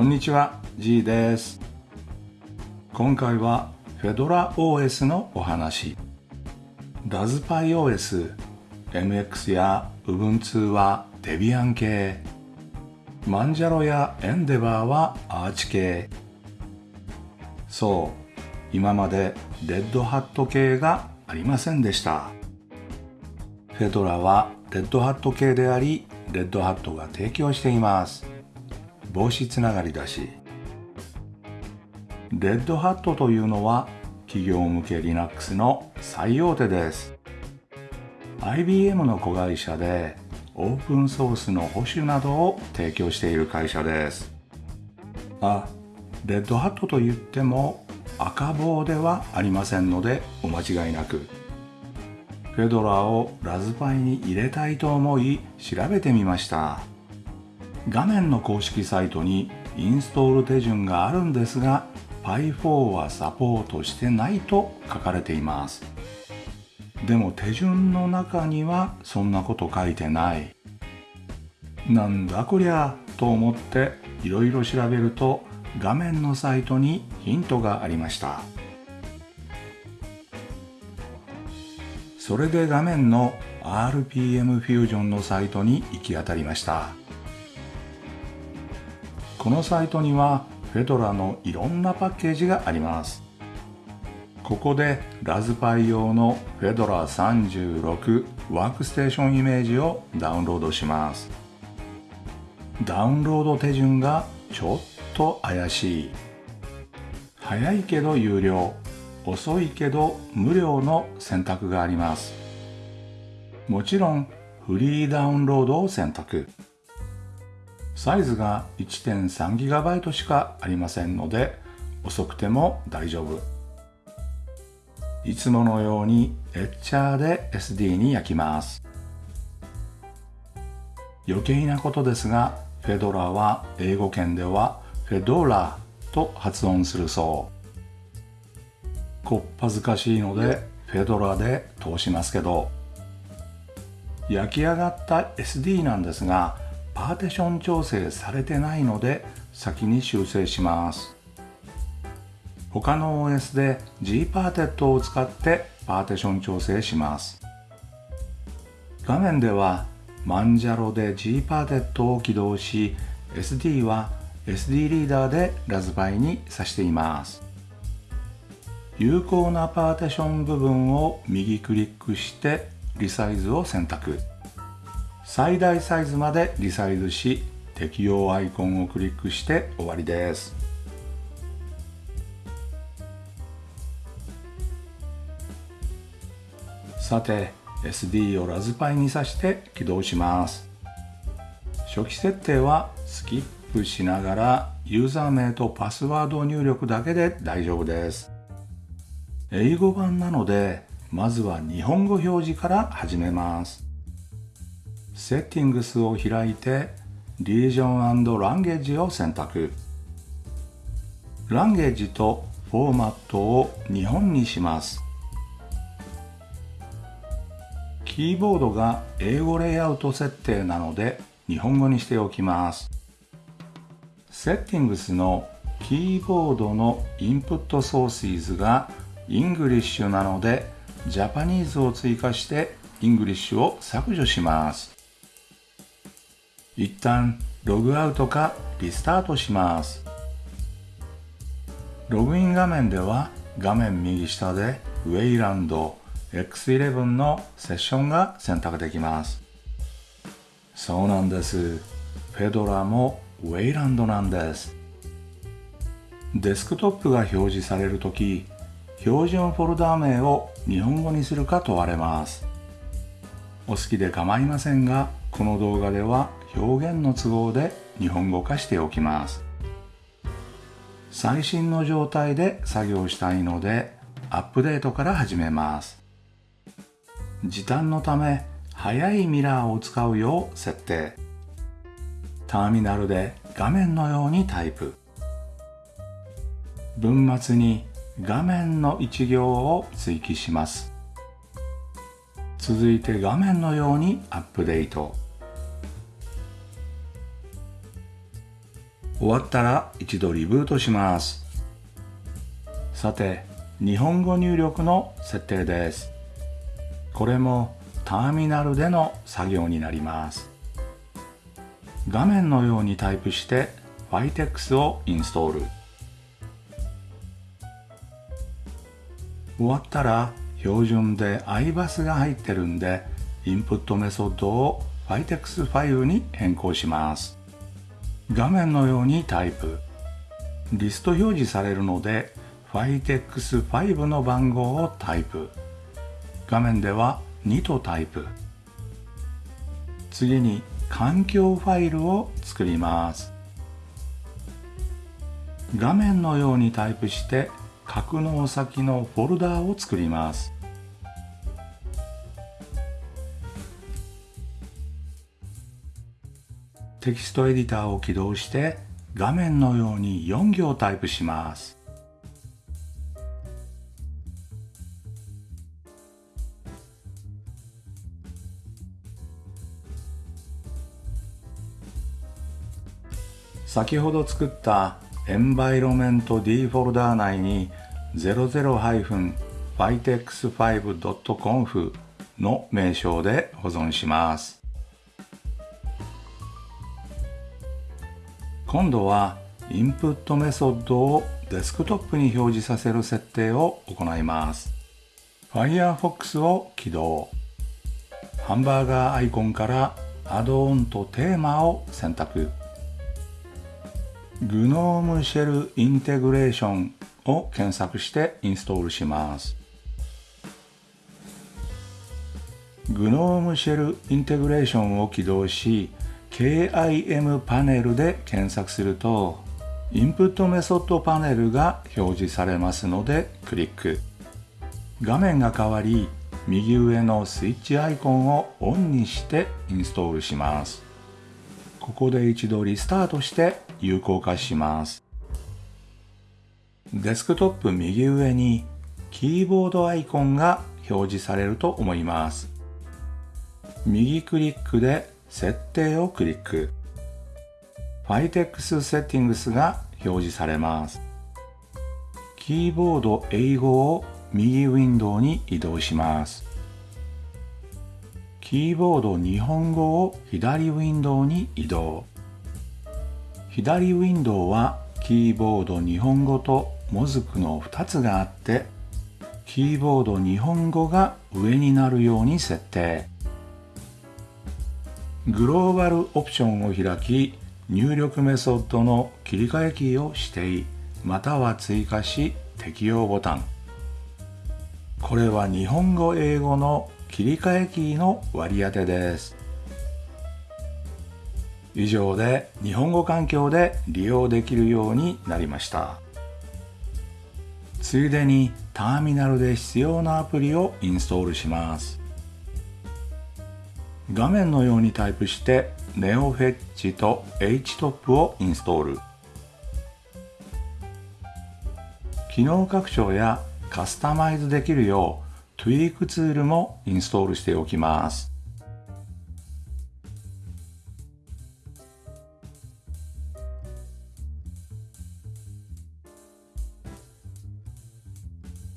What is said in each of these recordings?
こんにちは G です。今回は Fedora OS のお話。RaspBiOS MX や Ubuntu は Debian 系。マンジャロや Endeavor はアーチ系。そう今までレッドハット系がありませんでした。フェドラはレッドハット系でありレッドハットが提供しています。帽子つながりだし。レッドハットというのは企業向け Linux の最大手です。IBM の子会社でオープンソースの保守などを提供している会社です。あレッドハットと言っても赤棒ではありませんのでお間違いなく。フェドラーをラズパイに入れたいと思い調べてみました。画面の公式サイトにインストール手順があるんですが Pi4 はサポートしてないと書かれています。でも手順の中にはそんなこと書いてない。なんだこりゃと思っていろいろ調べると画面のサイトにヒントがありました。それで画面の RPM フュージョンのサイトに行き当たりました。このサイトにはフェドラのいろんなパッケージがあります。ここでラズパイ用のフェドラ36ワークステーションイメージをダウンロードします。ダウンロード手順がちょっと怪しい。早いけど有料。遅いけど無料の選択があります。もちろんフリーダウンロードを選択。サイズが 1.3GB しかありませんので遅くても大丈夫。いつものようにエッチャーで SD に焼きます。余計なことですがフェドラは英語圏ではフェドラと発音するそう。こっぱずかしいのでフェドラで通しますけど。焼き上がった SD なんですがパーティション調整されてないので先に修正します。他の OS で Gparted を使ってパーティション調整します。画面ではマンジャロで Gparted を起動し SD は SD リーダーでラズパイに挿しています。有効なパーティション部分を右クリックしてリサイズを選択。最大サイズまでリサイズし適用アイコンをクリックして終わりです。さて SD をラズパイに挿して起動します。初期設定はスキップしながらユーザー名とパスワード入力だけで大丈夫です。英語版なのでまずは日本語表示から始めます。セッティングスを開いてリージョンランゲージを選択ランゲージとフォーマットを日本にしますキーボードが英語レイアウト設定なので日本語にしておきます。 Settings のキーボードの Input Sources が English なので Japanese を追加して English を削除します。一旦ログアウトかリスタートします。ログイン画面では画面右下でウェイランド X11 のセッションが選択できます。そうなんです。フェドラもウェイランドなんです。デスクトップが表示されるとき、標準フォルダー名を日本語にするか問われます。お好きで構いませんが、この動画では表現の都合で日本語化しておきます。最新の状態で作業したいので、アップデートから始めます。時短のため速いミラーを使うよう設定ターミナルで画面のようにタイプ文末に画面の一行を追記します続いて画面のようにアップデート終わったら一度リブートします。さて日本語入力の設定です。これもターミナルでの作業になります。画面のようにタイプして Vitex をインストール。終わったら標準で iBus が入ってるんでインプットメソッドを Vitex ファイルに変更します。画面のようにタイプ。リスト表示されるので Vitex5 の番号をタイプ。画面では2とタイプ。次に環境ファイルを作ります。画面のようにタイプして格納先のフォルダーを作ります。テキストエディターを起動して画面のように4行タイプします。先ほど作ったエンバイロメント D フォルダー内に 00-vitex5.conf の名称で保存します。今度はインプットメソッドをデスクトップに表示させる設定を行います。Firefox を起動。ハンバーガーアイコンからアドオンとテーマを選択。グノームシェルインテグレーションを検索してインストールします。グノームシェルインテグレーションを起動し KIM パネルで検索するとインプットメソッドパネルが表示されますのでクリック画面が変わり右上のスイッチアイコンをオンにしてインストールしますここで一度リスタートして有効化します。デスクトップ右上にキーボードアイコンが表示されると思います。右クリックで設定をクリック。Vitex Settings が表示されます。キーボード英語を右ウィンドウに移動します。キーボード日本語を左ウィンドウに移動。左ウィンドウはキーボード日本語とモズクの2つがあってキーボード日本語が上になるように設定グローバルオプションを開き入力メソッドの切り替えキーを指定。または追加し適用ボタン。これは日本語英語の切り替えキーの割り当てです。以上で日本語環境で利用できるようになりました。ついでにターミナルで必要なアプリをインストールします。画面のようにタイプして NeoFetch と HTOP をインストール。機能拡張やカスタマイズできるよう Tweak ツールもインストールしておきます。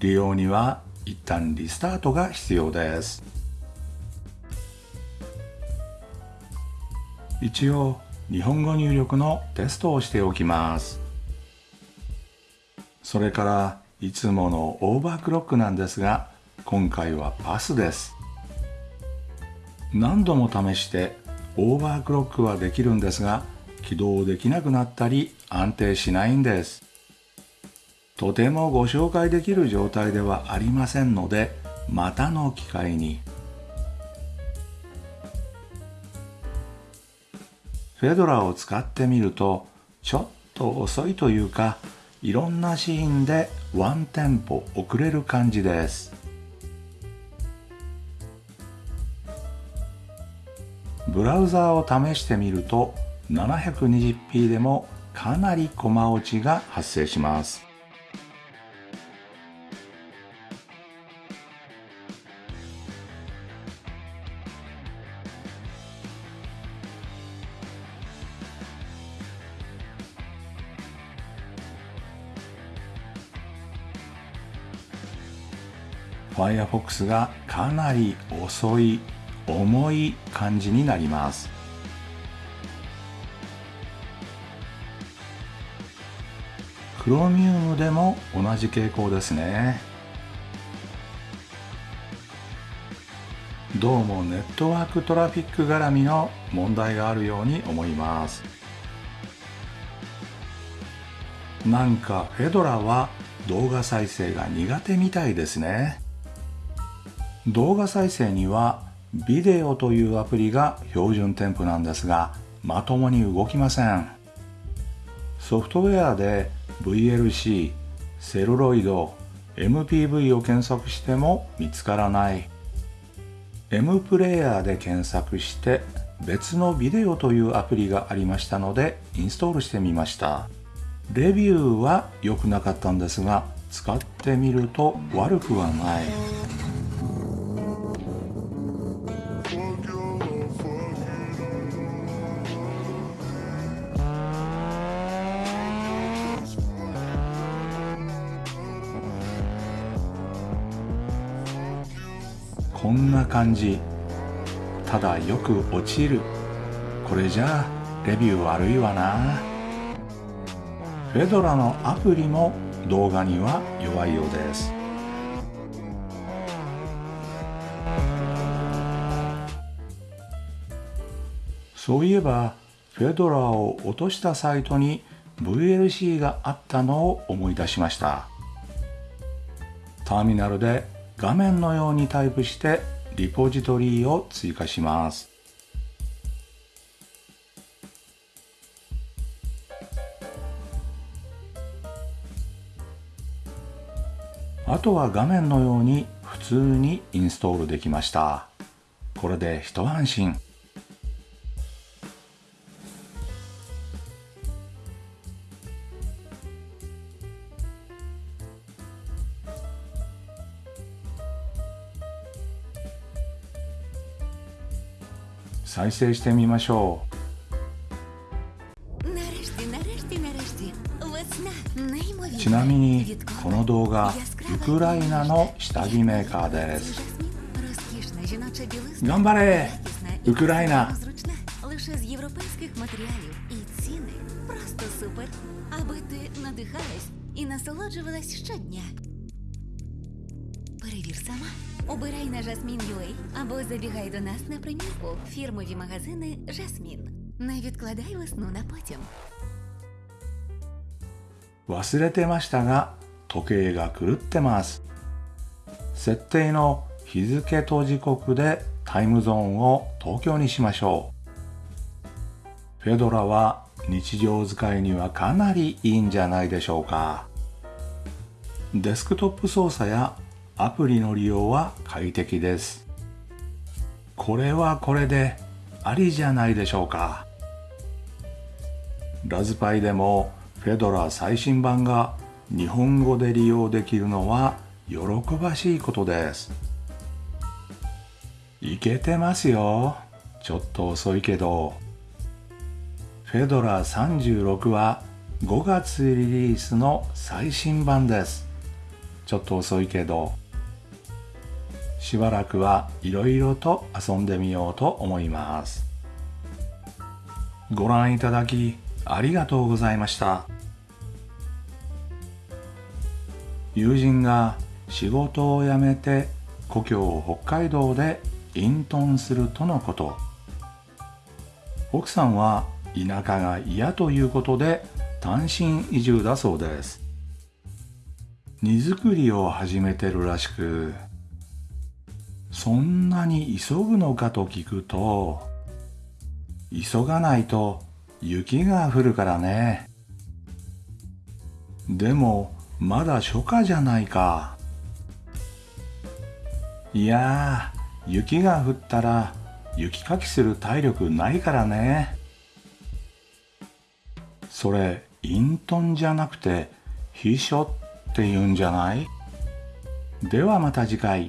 利用には一旦リスタートが必要です。一応日本語入力のテストをしておきます。それからいつものオーバークロックなんですが今回はパスです。何度も試してオーバークロックはできるんですが起動できなくなったり安定しないんです。とてもご紹介できる状態ではありませんのでまたの機会に。フェドラーを使ってみるとちょっと遅いというかいろんなシーンでワンテンポ遅れる感じです。ブラウザーを試してみると 720p でもかなりコマ落ちが発生します。Firefox がかなり遅い重い感じになります。Chromium でも同じ傾向ですね。どうもネットワークトラフィック絡みの問題があるように思います。なんかフェドラは動画再生が苦手みたいですね。動画再生にはビデオというアプリが標準添付なんですがまともに動きません。ソフトウェアで VLC セルロイド MPV を検索しても見つからない。M プレイヤーで検索して別のビデオというアプリがありましたのでインストールしてみました。レビューは良くなかったんですが使ってみると悪くはない。こんな感じ。ただよく落ちる。これじゃあレビュー悪いわな。フェドラのアプリも動画には弱いようです。そういえばフェドラを落としたサイトに VLC があったのを思い出しました。ターミナルで画面のようにタイプしてリポジトリを追加します。あとは画面のように普通にインストールできました。これで一安心。再生してみましょう。ちなみにこの動画ウクライナの下着メーカーです。頑張れ！ウクライナ сама. Обирай на Jasmine.ua або забігай до нас на примірку. Фірмові магазини Жасмін. Не відкладай весну на потім. 忘れてましたが時計が狂ってます設定の日付と時刻でタイムゾーンを東京にしましょうフェドラは日常使いにはかなりいいんじゃないでしょうかデスクトップ操作や アプリの利用は快適です。これはこれでありじゃないでしょうか。ラズパイでもフェドラ最新版が日本語で利用できるのは喜ばしいことです。いけてますよ。ちょっと遅いけど。フェドラ36は5月リリースの最新版です。ちょっと遅いけど。しばらくはいろいろと遊んでみようと思います。ご覧いただきありがとうございました。友人が仕事を辞めて故郷北海道で隠遁するとのこと。奥さんは田舎が嫌ということで単身移住だそうです。荷造りを始めてるらしく。そんなに急ぐのかと聞くと急がないと雪が降るからね。でもまだ初夏じゃないか。いやー雪が降ったら雪かきする体力ないからね。それ隠遁じゃなくて秘書って言うんじゃない？ではまた次回。